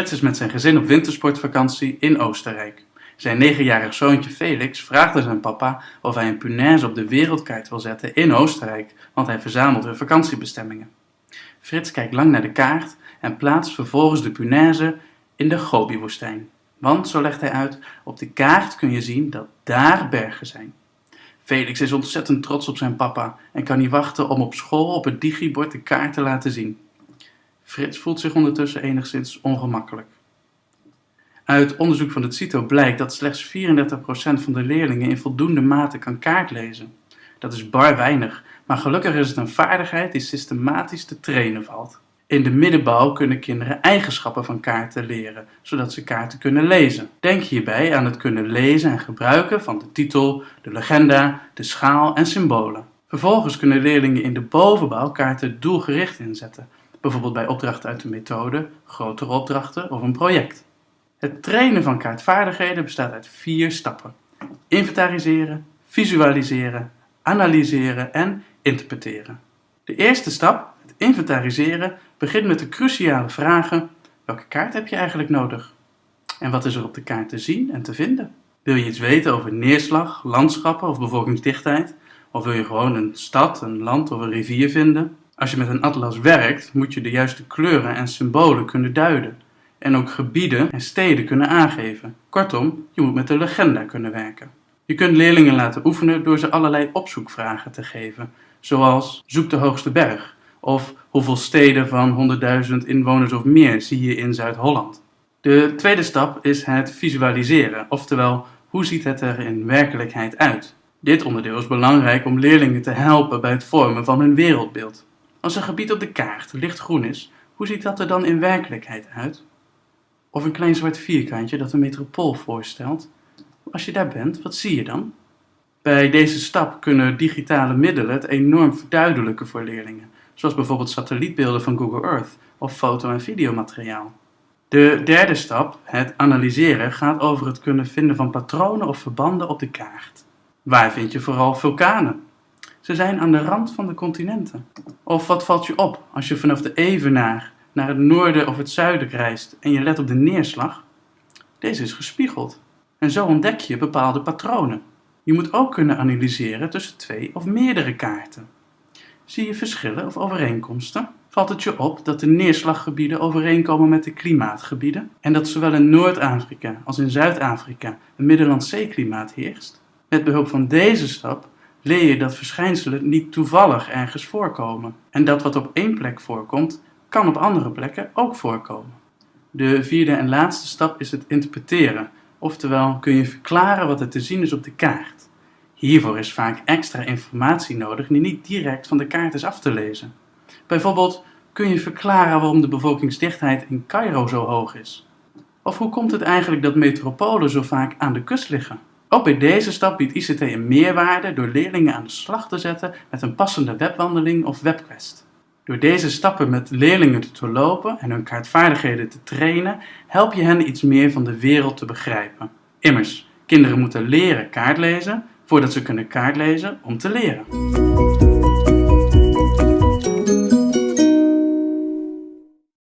Frits is met zijn gezin op wintersportvakantie in Oostenrijk. Zijn negenjarig zoontje Felix vraagt zijn papa of hij een punaise op de wereldkaart wil zetten in Oostenrijk, want hij verzamelt hun vakantiebestemmingen. Frits kijkt lang naar de kaart en plaatst vervolgens de punaise in de Gobi-woestijn. Want, zo legt hij uit, op de kaart kun je zien dat daar bergen zijn. Felix is ontzettend trots op zijn papa en kan niet wachten om op school op het digibord de kaart te laten zien. Frits voelt zich ondertussen enigszins ongemakkelijk. Uit onderzoek van het CITO blijkt dat slechts 34% van de leerlingen in voldoende mate kan kaartlezen. Dat is bar weinig, maar gelukkig is het een vaardigheid die systematisch te trainen valt. In de middenbouw kunnen kinderen eigenschappen van kaarten leren, zodat ze kaarten kunnen lezen. Denk hierbij aan het kunnen lezen en gebruiken van de titel, de legenda, de schaal en symbolen. Vervolgens kunnen leerlingen in de bovenbouw kaarten doelgericht inzetten, bijvoorbeeld bij opdrachten uit de methode, grotere opdrachten of een project. Het trainen van kaartvaardigheden bestaat uit vier stappen. Inventariseren, visualiseren, analyseren en interpreteren. De eerste stap, het inventariseren, begint met de cruciale vragen: welke kaart heb je eigenlijk nodig? En wat is er op de kaart te zien en te vinden? Wil je iets weten over neerslag, landschappen of bevolkingsdichtheid? Of wil je gewoon een stad, een land of een rivier vinden? Als je met een atlas werkt, moet je de juiste kleuren en symbolen kunnen duiden en ook gebieden en steden kunnen aangeven. Kortom, je moet met de legenda kunnen werken. Je kunt leerlingen laten oefenen door ze allerlei opzoekvragen te geven, zoals zoek de hoogste berg of hoeveel steden van 100.000 inwoners of meer zie je in Zuid-Holland. De tweede stap is het visualiseren, oftewel hoe ziet het er in werkelijkheid uit. Dit onderdeel is belangrijk om leerlingen te helpen bij het vormen van hun wereldbeeld. Als een gebied op de kaart lichtgroen is, hoe ziet dat er dan in werkelijkheid uit? Of een klein zwart vierkantje dat een metropool voorstelt. Als je daar bent, wat zie je dan? Bij deze stap kunnen digitale middelen het enorm verduidelijken voor leerlingen, zoals bijvoorbeeld satellietbeelden van Google Earth of foto- en videomateriaal. De derde stap, het analyseren, gaat over het kunnen vinden van patronen of verbanden op de kaart. Waar vind je vooral vulkanen? Ze zijn aan de rand van de continenten. Of wat valt je op als je vanaf de Evenaar naar het noorden of het zuiden reist en je let op de neerslag? Deze is gespiegeld. En zo ontdek je bepaalde patronen. Je moet ook kunnen analyseren tussen twee of meerdere kaarten. Zie je verschillen of overeenkomsten? Valt het je op dat de neerslaggebieden overeenkomen met de klimaatgebieden en dat zowel in Noord-Afrika als in Zuid-Afrika een Middellandse-klimaat heerst? Met behulp van deze stap leer je dat verschijnselen niet toevallig ergens voorkomen en dat wat op één plek voorkomt, kan op andere plekken ook voorkomen. De vierde en laatste stap is het interpreteren, oftewel kun je verklaren wat er te zien is op de kaart. Hiervoor is vaak extra informatie nodig die niet direct van de kaart is af te lezen. Bijvoorbeeld kun je verklaren waarom de bevolkingsdichtheid in Cairo zo hoog is. Of hoe komt het eigenlijk dat metropolen zo vaak aan de kust liggen? Ook bij deze stap biedt ICT een meerwaarde door leerlingen aan de slag te zetten met een passende webwandeling of webquest. Door deze stappen met leerlingen te doorlopen en hun kaartvaardigheden te trainen, help je hen iets meer van de wereld te begrijpen. Immers, kinderen moeten leren kaartlezen voordat ze kunnen kaartlezen om te leren.